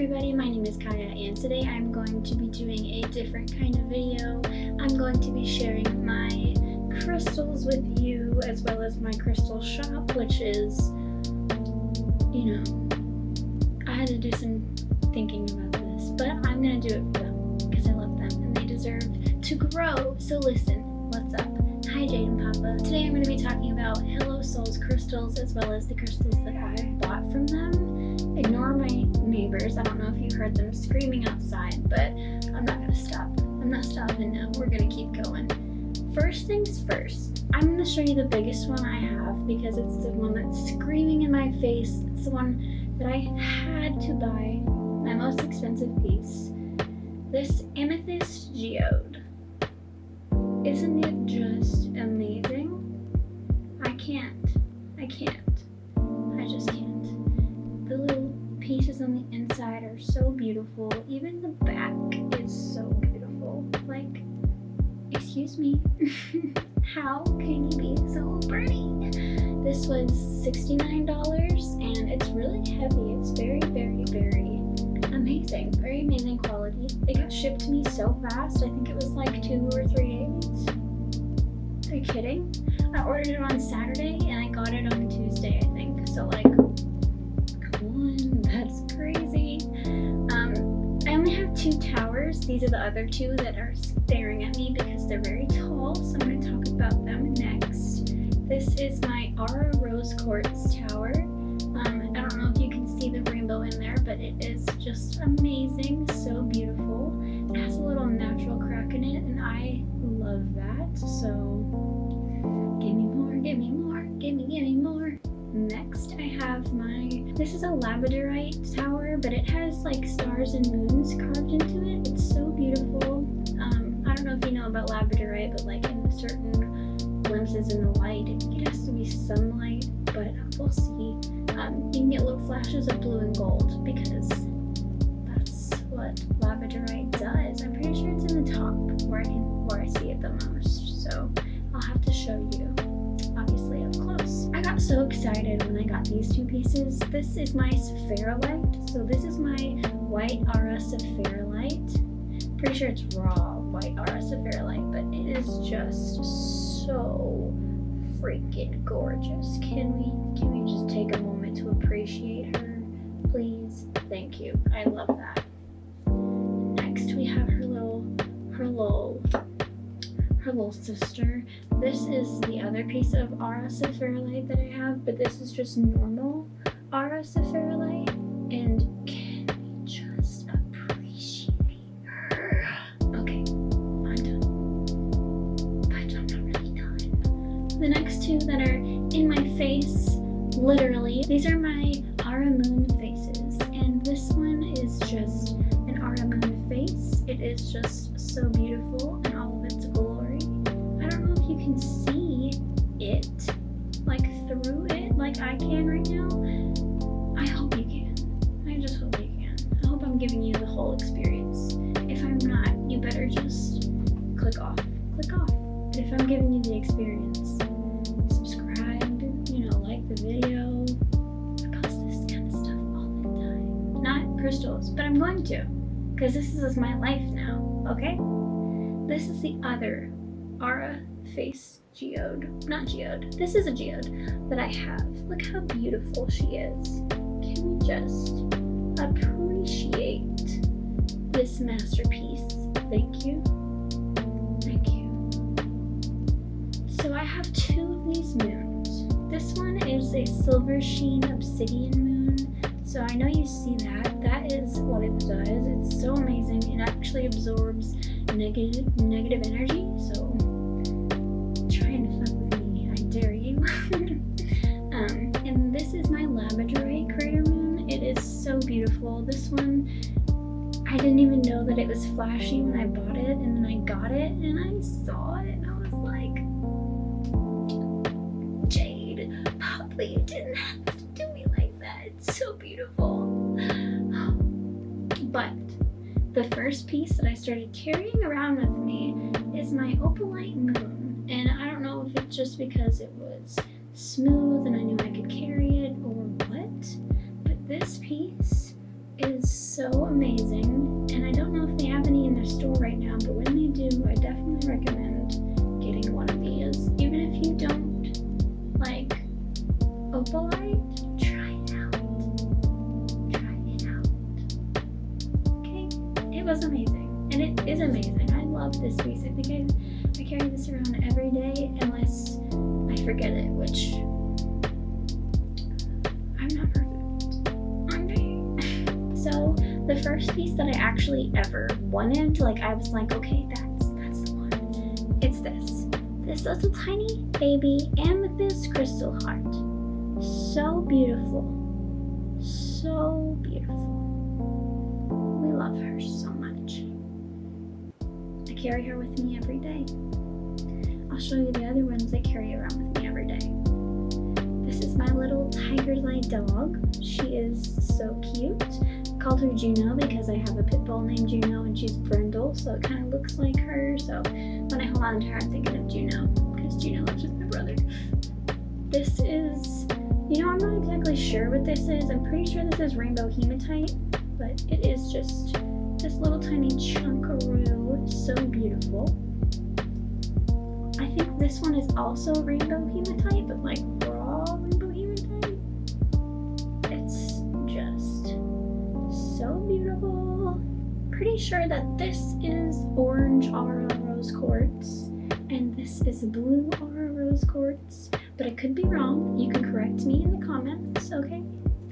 everybody, my name is Kaya and today I'm going to be doing a different kind of video. I'm going to be sharing my crystals with you as well as my crystal shop which is, you know, I had to do some thinking about this but I'm going to do it for them because I love them and they deserve to grow. So listen, what's up? Hi Jade and Papa. Today I'm going to be talking about Hello Souls crystals as well as the crystals that I bought from them ignore neighbors. I don't know if you heard them screaming outside, but I'm not gonna stop. I'm not stopping now. We're gonna keep going. First things first, I'm gonna show you the biggest one I have because it's the one that's screaming in my face. It's the one that I had to buy, my most expensive piece. This Amethyst Geode. Isn't it just amazing? I can't. I can't. Pieces on the inside are so beautiful. Even the back is so beautiful. Like, excuse me, how can you be so pretty? This was $69 and it's really heavy. It's very, very, very amazing. Very amazing quality. It got shipped to me so fast. I think it was like two or three days. Are you kidding? I ordered it on Saturday and I got it on Tuesday, I think. So like two towers. These are the other two that are staring at me because they're very tall, so I'm going to talk about them next. This is my Aura Rose Quartz Tower. Um, I don't know if you can see the rainbow in there, but it is just amazing, so beautiful. My, this is a labradorite tower, but it has like stars and moons carved into it. It's so beautiful. Um, I don't know if you know about labradorite, but like in certain glimpses in the light, it has to be sunlight, but we'll see. Um, you can get little flashes of blue and gold because that's what labradorite does. I'm pretty sure it's in the top where I can, where I see it the most. So I'll have to show you so excited when I got these two pieces. This is my Saphirolite. So this is my white Aura Saphirolite. Pretty sure it's raw white Aura Saphirolite, but it is just so freaking gorgeous. Can we can we just take a moment to appreciate her? Please. Thank you. I love that. Next we have her little her little her little sister. This is the other piece of Aura Saphirolite that I have, but this is just normal Aura Saphirolite. And can we just appreciate her? Okay, I'm done. But I'm not really done. The next two that are in my face, literally, these are my Aura Moon faces. And this one is just an Aura Moon face. It is just so beautiful can see it like through it like I can right now, I hope you can. I just hope you can. I hope I'm giving you the whole experience. If I'm not, you better just click off. Click off. But if I'm giving you the experience, subscribe, you know, like the video. I post this kind of stuff all the time. Not crystals, but I'm going to. Because this is my life now, okay? This is the other Aura face geode. Not geode. This is a geode that I have. Look how beautiful she is. Can we just appreciate this masterpiece? Thank you. Thank you. So I have two of these moons. This one is a silver sheen obsidian moon. So I know you see that. That is what it does. It's so amazing. It actually absorbs negative negative energy. So beautiful. This one, I didn't even know that it was flashy when I bought it, and then I got it, and I saw it, and I was like, Jade, Papa, you didn't have to do me like that. It's so beautiful. But the first piece that I started carrying around with me is my opalite moon. And I don't know if it's just because it was smooth and I knew I could carry it or what. But this piece is so amazing. And I don't know if they have any in their store right now, but when they do, I definitely recommend getting one of these. Even if you don't like opalite, try it out. Try it out. Okay? It was amazing. And it is amazing. I love this piece. I think I, I carry this around every day unless I forget it, which I'm not perfect. The first piece that I actually ever wanted, like I was like, okay, that's that's the one. It's this. This little tiny baby amethyst crystal heart. So beautiful. So beautiful. We love her so much. I carry her with me every day. I'll show you the other ones I carry around with me every day. This is my little tiger's eye dog. She is so cute. Called her Juno because I have a pit bull named Juno and she's brindle, so it kind of looks like her. So when I hold on to her, I'm thinking of Juno because Juno lives with my brother. This is, you know, I'm not exactly sure what this is. I'm pretty sure this is rainbow hematite, but it is just this little tiny chunkaroo. So beautiful. I think this one is also rainbow hematite, but like beautiful. Pretty sure that this is orange aura rose quartz, and this is blue aura rose quartz, but I could be wrong. You can correct me in the comments, okay?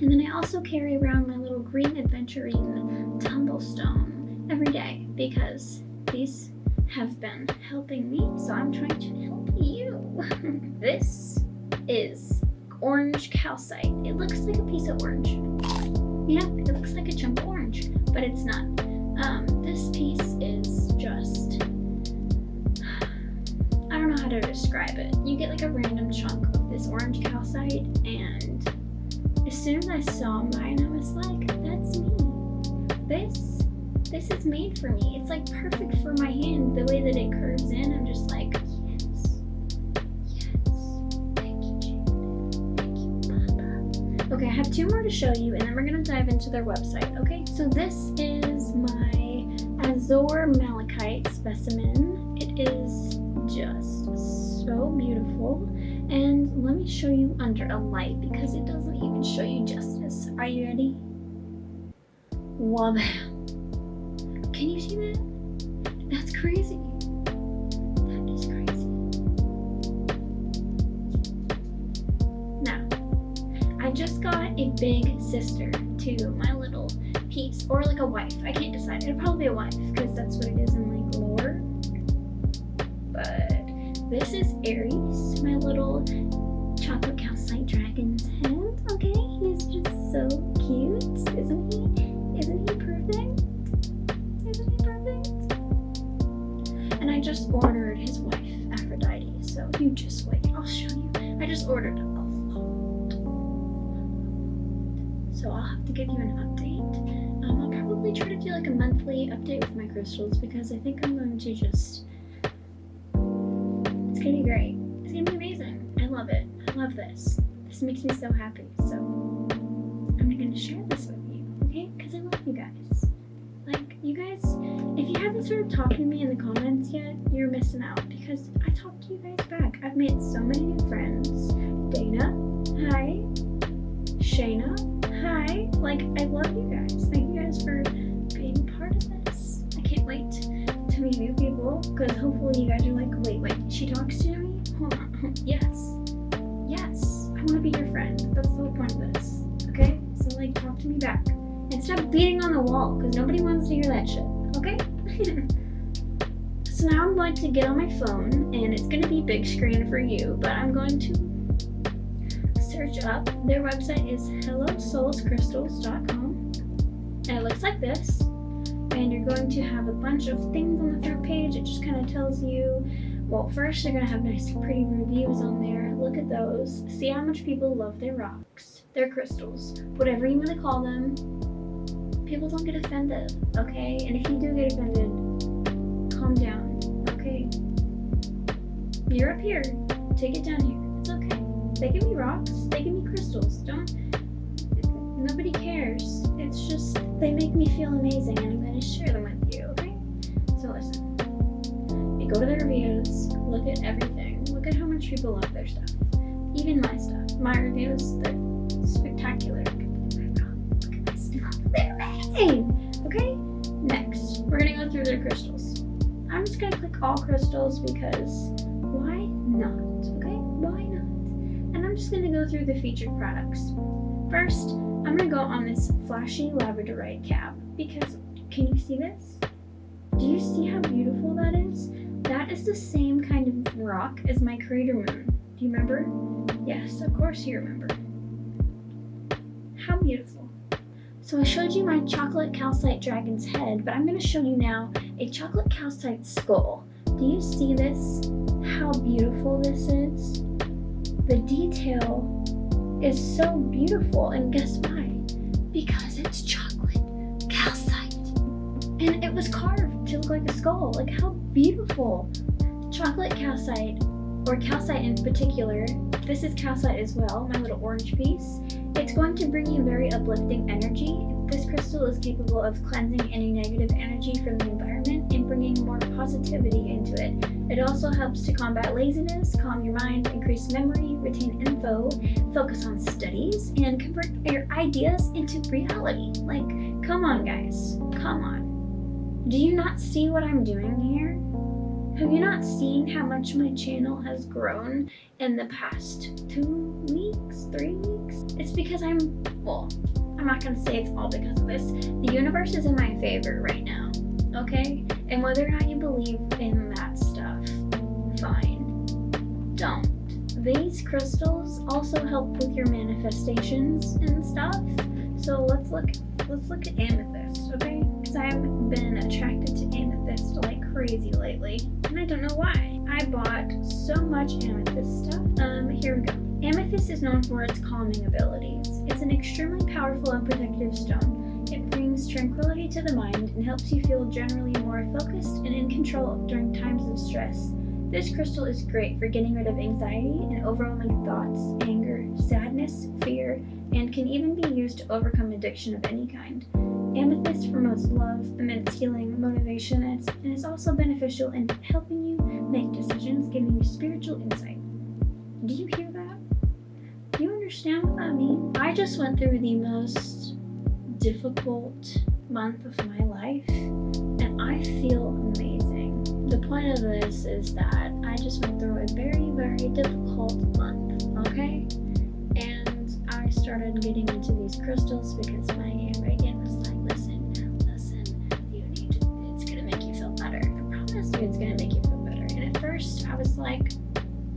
And then I also carry around my little green adventurine tumblestone every day because these have been helping me, so I'm trying to help you. this is orange calcite. It looks like a piece of orange. Yeah, it looks like a chunk of orange, but it's not. Um, this piece is just, I don't know how to describe it. You get like a random chunk of this orange calcite, and as soon as I saw mine, I was like, that's me. This this is made for me. It's like perfect for my hand. The way that it curves in, two more to show you, and then we're gonna dive into their website. Okay, so this is my Azure Malachite specimen. It is just so beautiful. And let me show you under a light because it doesn't even show you justice. Are you ready? Wow. Can you see that? That's crazy. Big sister to my little piece, or like a wife. I can't decide. It'd probably be a wife because that's what it is in like lore. But this is Aries, my little chocolate calcite dragon's head. Okay, he's just so cute, isn't he? Isn't he perfect? Isn't he perfect? And I just ordered his wife, Aphrodite, so you just wait. I'll show you. I just ordered So I'll have to give you an update. Um, I'll probably try to do like a monthly update with my crystals because I think I'm going to just... It's gonna be great. It's gonna be amazing. I love it. I love this. This makes me so happy. So I'm gonna share this with you, okay? Because I love you guys. Like, you guys, if you haven't started talking to me in the comments yet, you're missing out because I talk to you guys back. I've made so many new friends. Dana, hi. Shayna, Like, I love you guys. Thank you guys for being part of this. I can't wait to meet new people because hopefully you guys are like, wait, wait, she talks to me? Hold on. yes. Yes. I want to be your friend. That's the whole point of this. Okay? So, like, talk to me back. And stop beating on the wall because nobody wants to hear that shit. Okay? so now I'm going to get on my phone and it's going to be big screen for you, but I'm going to search up. Their website is hellosoulscrystals.com and it looks like this. And you're going to have a bunch of things on the front page. It just kind of tells you, well, first they're going to have nice pretty reviews on there. Look at those. See how much people love their rocks, their crystals, whatever you want to call them. People don't get offended, okay? And if you do get offended, calm down, okay? You're up here. Take it down here. It's okay. They give me rocks. They give me crystals. Don't. Nobody cares. It's just they make me feel amazing and I'm going to share them with you, okay? So listen. You go to the reviews, look at everything. Look at how much people love their stuff. Even my stuff. My reviews, they're spectacular. Look at my stuff. They're amazing! Okay? Next, we're going to go through their crystals. I'm just going to click all crystals because why not? Okay? Why not? I'm just going to go through the featured products. First, I'm going to go on this flashy labradorite cap because can you see this? Do you see how beautiful that is? That is the same kind of rock as my crater moon. Do you remember? Yes, of course you remember. How beautiful. So I showed you my chocolate calcite dragon's head, but I'm going to show you now a chocolate calcite skull. Do you see this? How beautiful this is? The detail is so beautiful, and guess why? Because it's chocolate calcite. And it was carved to look like a skull. Like how beautiful. Chocolate calcite, or calcite in particular, this is calcite as well, my little orange piece. It's going to bring you very uplifting energy. This crystal is capable of cleansing any negative energy from the environment and bringing more positivity into it. It also helps to combat laziness, calm your mind, increase memory, retain info, focus on studies, and convert your ideas into reality. Like, come on guys, come on. Do you not see what I'm doing here? Have you not seen how much my channel has grown in the past two weeks, three weeks? It's because I'm, well, I'm not gonna say it's all because of this. The universe is in my favor right now, okay? And whether or not you believe in that stuff, fine. Don't. These crystals also help with your manifestations and stuff. So let's look let's look at amethyst, okay? Because I've been attracted to amethyst like crazy lately, and I don't know why. I bought so much amethyst stuff. Um, here we go. Amethyst is known for its calming abilities. It's an extremely powerful to the mind and helps you feel generally more focused and in control during times of stress. This crystal is great for getting rid of anxiety and overwhelming thoughts, anger, sadness, fear, and can even be used to overcome addiction of any kind. Amethyst promotes love, immense healing, motivation, and is also beneficial in helping you make decisions, giving you spiritual insight. Do you hear that? Do you understand what that means? I just went through the most difficult month of my life, and I feel amazing. The point of this is that I just went through a very, very difficult month, okay? And I started getting into these crystals because my Reagan was like, listen, listen, you need it's gonna make you feel better. I promise you it's gonna make you feel better. And at first I was like,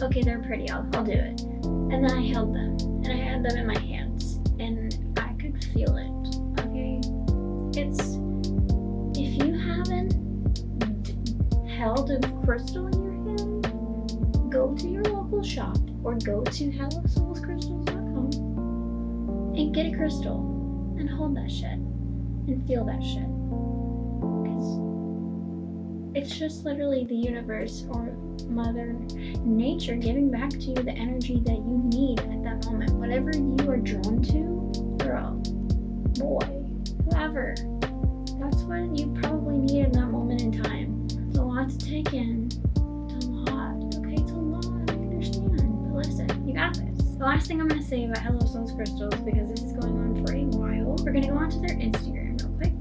okay, they're pretty, I'll, I'll do it. And then I held them, and I had them in my hands, crystal in your hand, go to your local shop or go to hellosoulscrystals.com and get a crystal and hold that shit and feel that shit. Because it's just literally the universe or Mother Nature giving back to you the energy that you need at that moment. Whatever you are drawn to, girl, boy, whoever. That's what you probably need in that moment in time. Lot to take in. It's a lot. Okay, it's a lot. I understand. But listen, you got this. The last thing I'm going to say about Hello Souls Crystals, because this is going on for a while, we're going to go onto their Instagram real quick.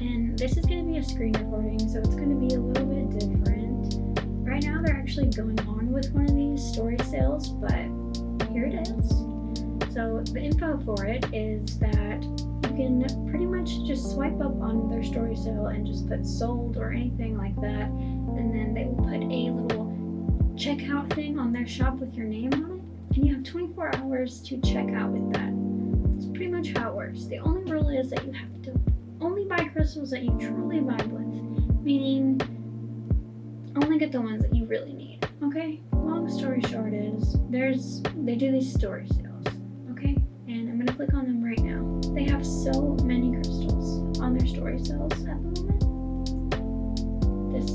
And this is going to be a screen recording, so it's going to be a little bit different. Right now, they're actually going on with one of these story sales, but here it is. So the info for it is that can pretty much just swipe up on their story sale and just put sold or anything like that, and then they will put a little checkout thing on their shop with your name on it, and you have 24 hours to check out with that. That's pretty much how it works. The only rule is that you have to only buy crystals that you truly vibe with, meaning only get the ones that you really need. Okay? Long story short is there's they do these story sales. And I'm gonna click on them right now. They have so many crystals on their story cells at the moment. This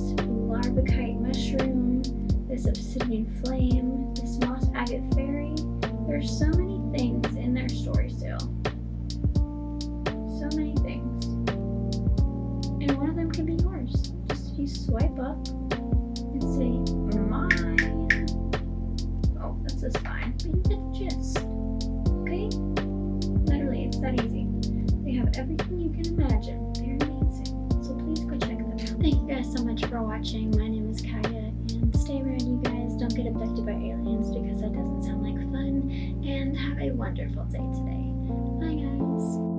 larvikite mushroom, this obsidian flame, this moss agate fairy. There's so many things in their story sale. so many things. And one of them can be yours. Just if you swipe up and say, mine. Oh, this is fine. But you get the gist that easy. They have everything you can imagine. They're amazing. So please go check them out. Thank you guys so much for watching. My name is Kaya, and stay around you guys. Don't get abducted by aliens because that doesn't sound like fun. And have a wonderful day today. Bye, guys.